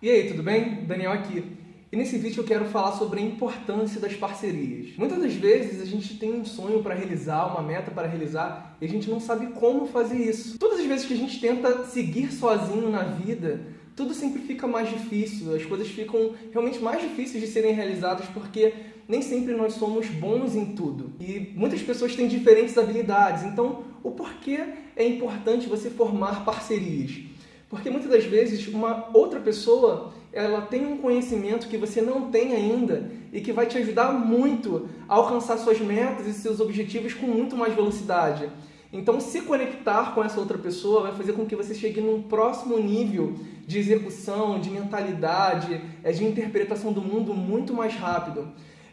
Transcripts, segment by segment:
E aí, tudo bem? Daniel aqui. E nesse vídeo eu quero falar sobre a importância das parcerias. Muitas das vezes a gente tem um sonho para realizar, uma meta para realizar, e a gente não sabe como fazer isso. Todas as vezes que a gente tenta seguir sozinho na vida, tudo sempre fica mais difícil, as coisas ficam realmente mais difíceis de serem realizadas porque nem sempre nós somos bons em tudo. E muitas pessoas têm diferentes habilidades, então o porquê é importante você formar parcerias? Porque muitas das vezes uma outra pessoa ela tem um conhecimento que você não tem ainda e que vai te ajudar muito a alcançar suas metas e seus objetivos com muito mais velocidade. Então, se conectar com essa outra pessoa vai fazer com que você chegue num próximo nível de execução, de mentalidade, é, de interpretação do mundo muito mais rápido.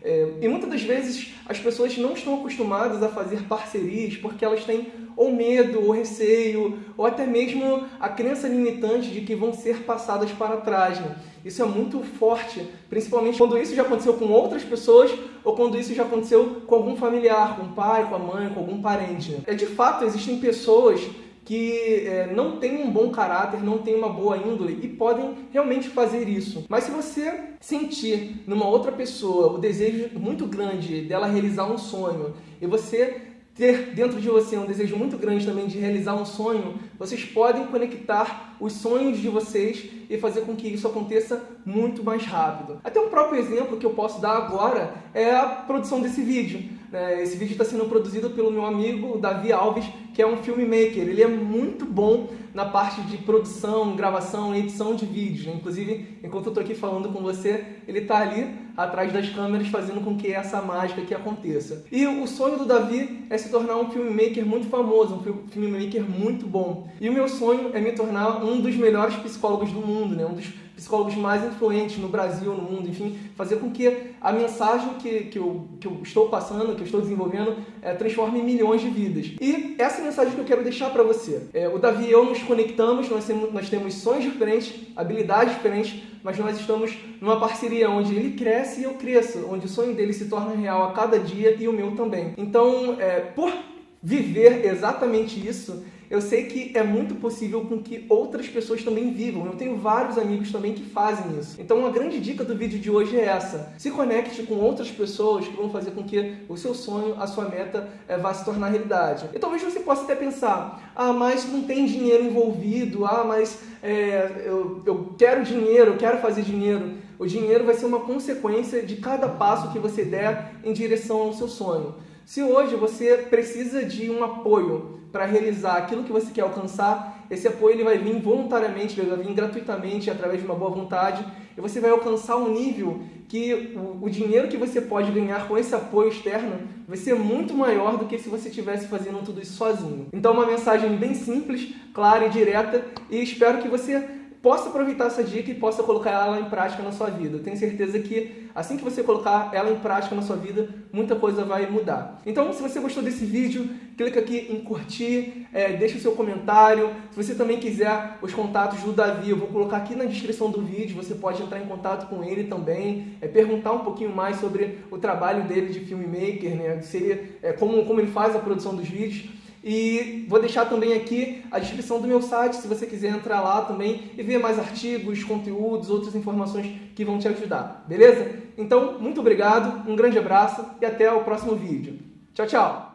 É, e muitas das vezes as pessoas não estão acostumadas a fazer parcerias porque elas têm ou medo, ou receio, ou até mesmo a crença limitante de que vão ser passadas para trás. Né? Isso é muito forte, principalmente quando isso já aconteceu com outras pessoas ou quando isso já aconteceu com algum familiar, com o pai, com a mãe, com algum parente. Né? É de fato, existem pessoas que é, não têm um bom caráter, não têm uma boa índole e podem realmente fazer isso. Mas se você sentir numa outra pessoa o desejo muito grande dela realizar um sonho e você ter dentro de você um desejo muito grande também de realizar um sonho, vocês podem conectar os sonhos de vocês e fazer com que isso aconteça muito mais rápido. Até um próprio exemplo que eu posso dar agora é a produção desse vídeo. Né? Esse vídeo está sendo produzido pelo meu amigo Davi Alves, que é um filmmaker. Ele é muito bom na parte de produção, gravação e edição de vídeos. Né? Inclusive, enquanto eu estou aqui falando com você, ele está ali atrás das câmeras fazendo com que essa mágica aqui aconteça. E o sonho do Davi é se tornar um filmmaker muito famoso, um filmmaker muito bom. E o meu sonho é me tornar um dos melhores psicólogos do mundo, né? um dos psicólogos mais influentes no Brasil, no mundo, enfim, fazer com que a mensagem que, que, eu, que eu estou passando, que eu estou desenvolvendo, é, transforme em milhões de vidas. E essa é mensagem que eu quero deixar para você. É, o Davi e eu nos conectamos, nós temos, nós temos sonhos diferentes, habilidades diferentes, mas nós estamos numa parceria onde ele cresce e eu cresço, onde o sonho dele se torna real a cada dia e o meu também. Então, é, por viver exatamente isso, eu sei que é muito possível com que outras pessoas também vivam. Eu tenho vários amigos também que fazem isso. Então, uma grande dica do vídeo de hoje é essa. Se conecte com outras pessoas que vão fazer com que o seu sonho, a sua meta, é, vá se tornar realidade. E talvez você possa até pensar, ah, mas não tem dinheiro envolvido, ah, mas é, eu, eu quero dinheiro, eu quero fazer dinheiro. O dinheiro vai ser uma consequência de cada passo que você der em direção ao seu sonho. Se hoje você precisa de um apoio para realizar aquilo que você quer alcançar, esse apoio ele vai vir voluntariamente, ele vai vir gratuitamente, através de uma boa vontade, e você vai alcançar um nível que o, dinheiro que você pode ganhar com esse apoio externo vai ser muito maior do que se você estivesse fazendo tudo isso sozinho. Então, uma mensagem bem simples, clara e direta, e espero que você possa aproveitar essa dica e possa colocar ela em prática na sua vida. Eu tenho certeza que assim que você colocar ela em prática na sua vida, muita coisa vai mudar. Então, se você gostou desse vídeo, clica aqui em curtir, é, deixa o seu comentário. Se você também quiser os contatos do Davi, eu vou colocar aqui na descrição do vídeo, você pode entrar em contato com ele também, é, perguntar um pouquinho mais sobre o trabalho dele de filmmaker, né? É, como, como ele faz a produção dos vídeos. E vou deixar também aqui a descrição do meu site, se você quiser entrar lá também e ver mais artigos, conteúdos, outras informações que vão te ajudar, beleza? Então, muito obrigado, um grande abraço e até o próximo vídeo. Tchau, tchau!